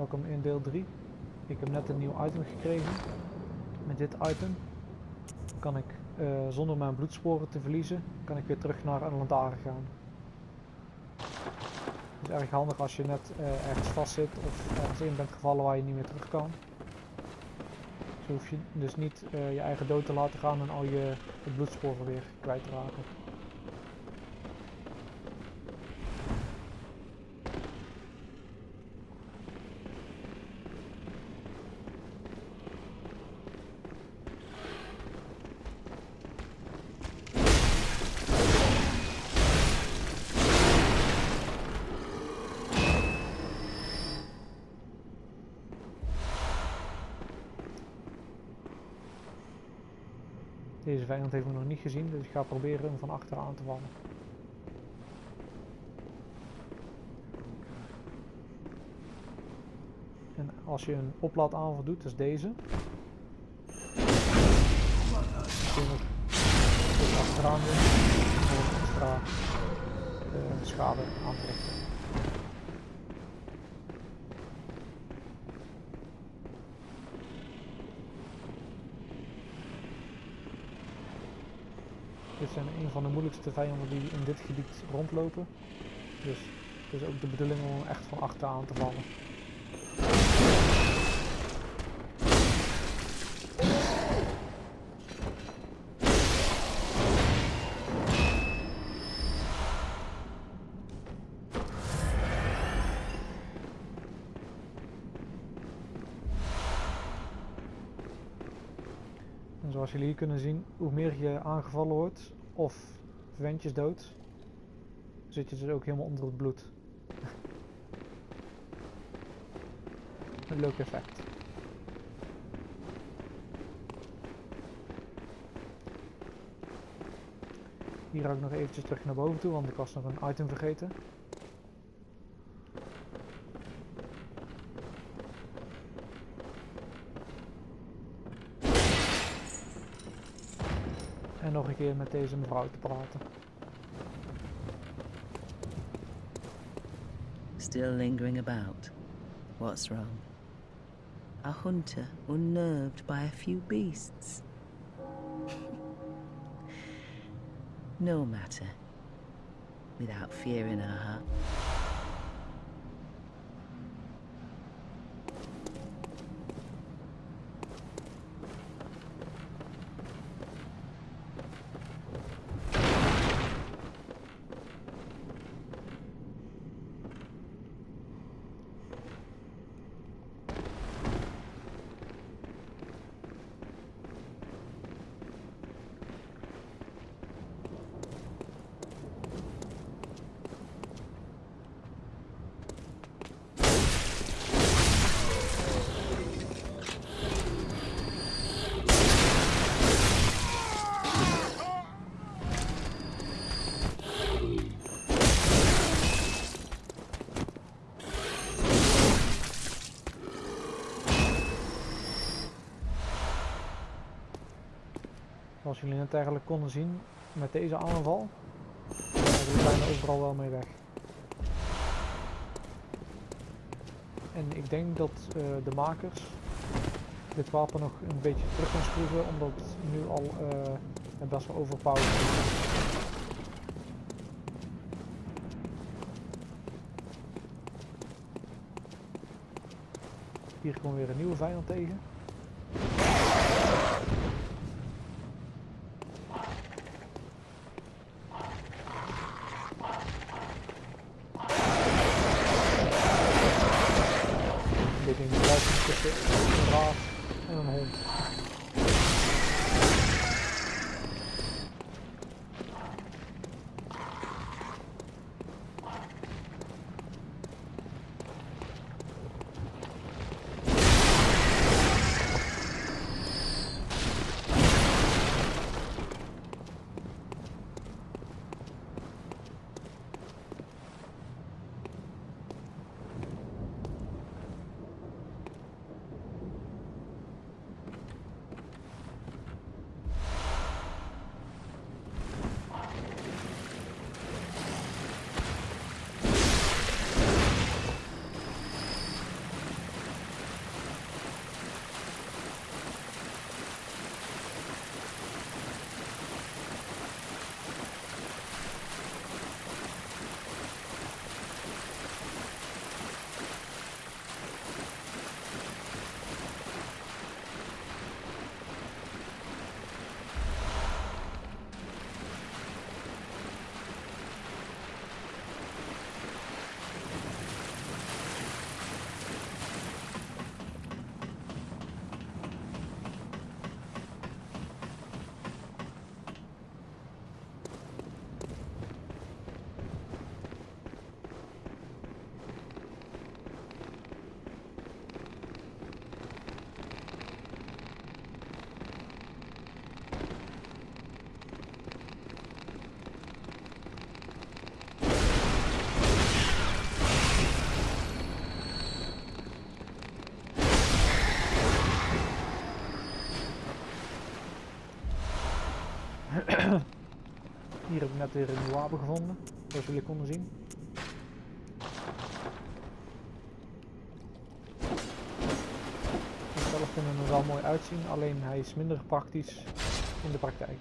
Welkom in deel 3. Ik heb net een nieuw item gekregen. Met dit item kan ik eh, zonder mijn bloedsporen te verliezen, kan ik weer terug naar een gaan. Het is erg handig als je net uh, ergens vast zit of ergens in bent gevallen waar je niet meer terug kan. Zo hoef je dus niet uh, je eigen dood te laten gaan en al je bloedsporen weer kwijt te raken. Deze vijand heeft me nog niet gezien, dus ik ga proberen hem van achteraan te vallen. En als je een oplaadaanval doet, dat deze. Kun je achteraan doen om extra uh, schade aan te richten. Zijn een van de moeilijkste vijanden die in dit gebied rondlopen. Dus het is ook de bedoeling om echt van achteraan te vallen. En zoals jullie hier kunnen zien, hoe meer je aangevallen wordt of ventjes dood, zit je dus ook helemaal onder het bloed. Een leuk effect. Hier ga ik nog eventjes terug naar boven toe, want ik was nog een item vergeten. En nog een keer met deze mevrouw te praten. Still lingering about. What's wrong? A hunter unnerved by a few beasts. no matter. Without fear in her heart. Zoals jullie net eigenlijk konden zien met deze aanval, zijn bijna overal wel mee weg. En ik denk dat uh, de makers dit wapen nog een beetje terug gaan schroeven, omdat het nu al uh, best wel overpowered is. Hier komen we weer een nieuwe vijand tegen. Tussen een raaf en een hond. Hier heb ik net weer een nieuw wapen gevonden, zoals jullie konden zien. Zelf vind hem er wel mooi uitzien, alleen hij is minder praktisch in de praktijk.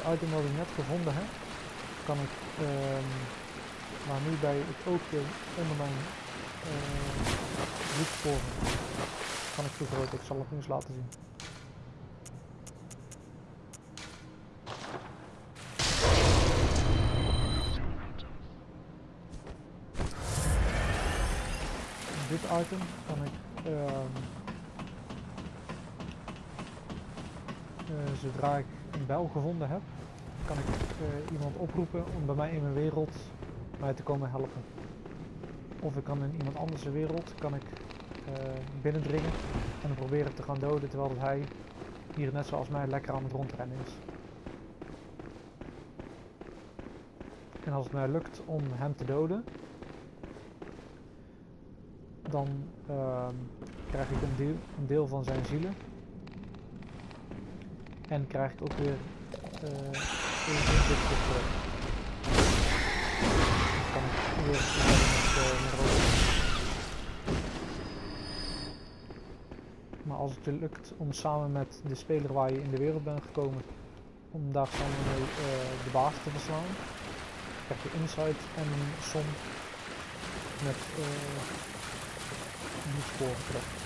Dit item wat ik net gevonden heb, kan ik, ehm maar nu bij het oogje onder mijn uh, bloedsporen, kan ik vergroten. Ik zal het eens laten zien. Dit item kan ik um, zodra ik bel gevonden heb, kan ik uh, iemand oproepen om bij mij in mijn wereld mij te komen helpen. Of ik kan in iemand anders wereld kan ik uh, binnendringen en proberen te gaan doden terwijl hij hier net zoals mij lekker aan het rondrennen is. En als het mij lukt om hem te doden, dan uh, krijg ik een deel, een deel van zijn zielen en krijg ik ook weer uh, terug. Dan kan ik weer met, uh. Maar als het lukt om samen met de speler waar je in de wereld bent gekomen, om daar samen mee uh, de baas te verslaan, krijg je insight en een som met uh, bloedsporen terug.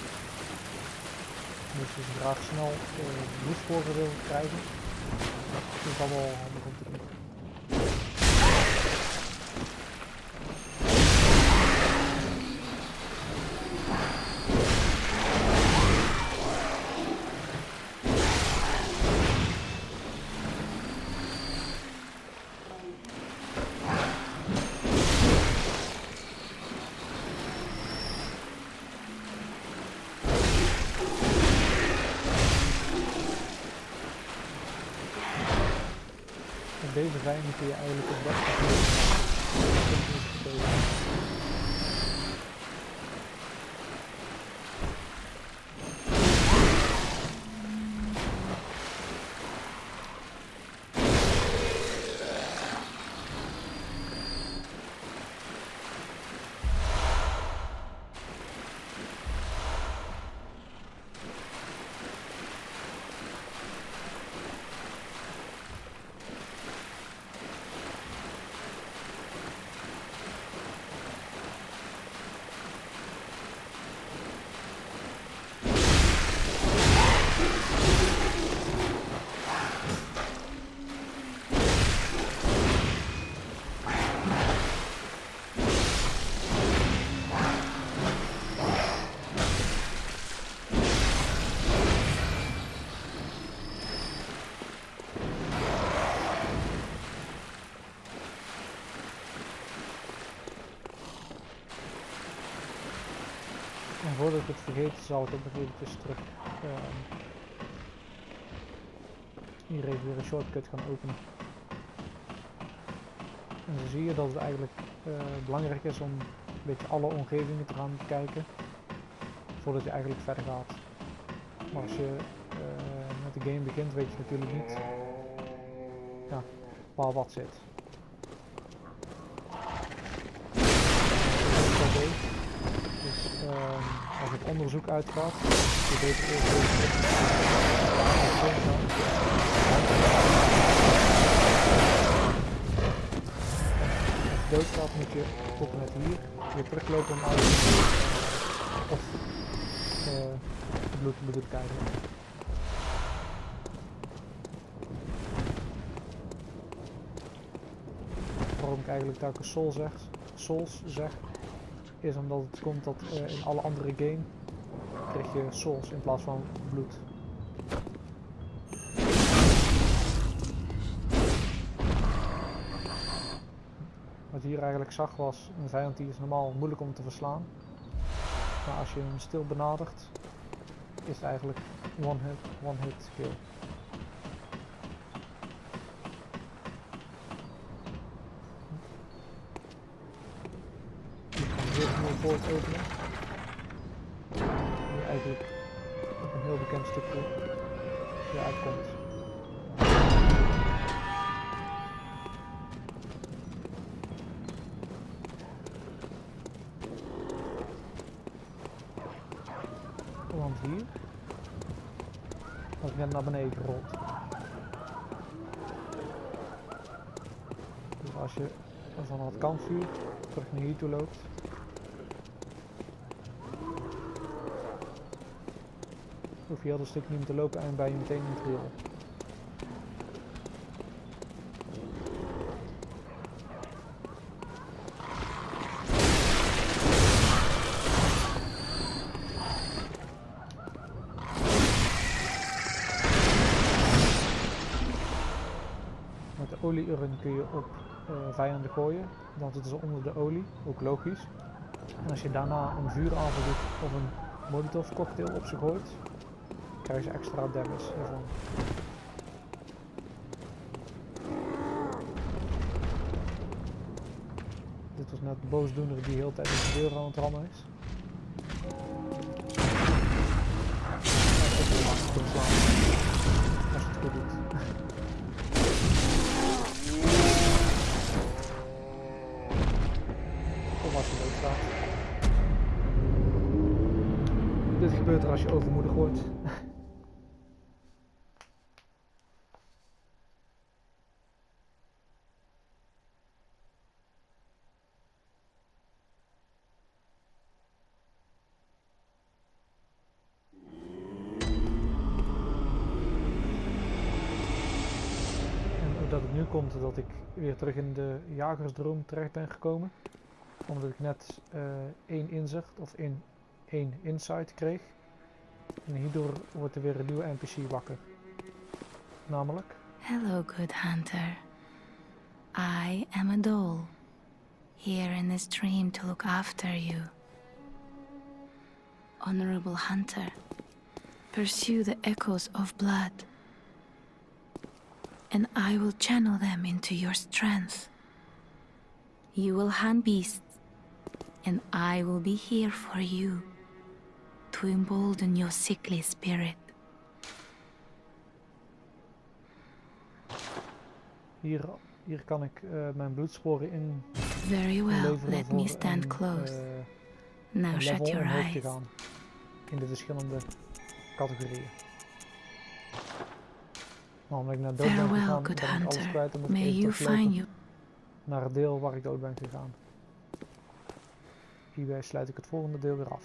Dus als je graag snel bloedsporen wil krijgen, is dat wel handig om te doen. Vijanden kun je eigenlijk het beste En voordat ik het vergeet, zal ik ook nog eventjes terug uh, hier even weer een shortcut gaan openen. En zo zie je dat het eigenlijk uh, belangrijk is om een beetje alle omgevingen te gaan kijken voordat je eigenlijk verder gaat. Maar als je uh, met de game begint weet je natuurlijk niet ja, waar wat zit. Dus um, als het onderzoek uitgaat, je eerst even Als je doodgaat moet je tot en met hier weer teruglopen om uit Of eh, bloed bedoel ik eigenlijk. Waarom ik eigenlijk telkens soul zeg, souls zeg, is omdat het komt dat eh, in alle andere game krijg je souls in plaats van bloed. Wat hier eigenlijk zag was een vijand die is normaal moeilijk om te verslaan. Maar als je hem stil benadert, is het eigenlijk one hit, one hit kill. Ik ga een heel nieuwe poort openen. Een heel bekend stukje weer uitkomt. Want hier was ik net naar beneden gerold. Dus als je van het kampvuur terug naar hier toe loopt. Hoef je heel dat stuk niet meer te lopen en ben je meteen in het. Met de olieurn kun je op eh, vijanden gooien, dan zitten ze onder de olie, ook logisch. En als je daarna een vuuraanval doet of een molotov cocktail op ze gooit, krijg je extra damage ervan. Dit was net de boosdoener die de hele tijd de deur aan het rammen is. Als je het goed doet. Of als staat. Dit gebeurt er als je overmoedig wordt. Nu komt dat ik weer terug in de jagersdroom terecht ben gekomen. Omdat ik net eh, één inzicht of één, één insight kreeg. En hierdoor wordt er weer een nieuwe NPC wakker. Namelijk, Hello, good hunter. I am a doll, here in this dream to look after you. Honorable hunter, pursue the echoes of blood, and I will channel them into your strength. You will hunt beasts, and I will be here for you to embolden your sickly spirit. hier, hier kan ik eh, mijn bloedsporen in Very well, let me stand een, close. eh, Now shut your eyes. In de verschillende categorieën. Maar omdat ik naar dood ben gegaan, ik alles kwijt en moet ik even naar het deel waar ik dood ben gegaan. Hierbij sluit ik het volgende deel weer af.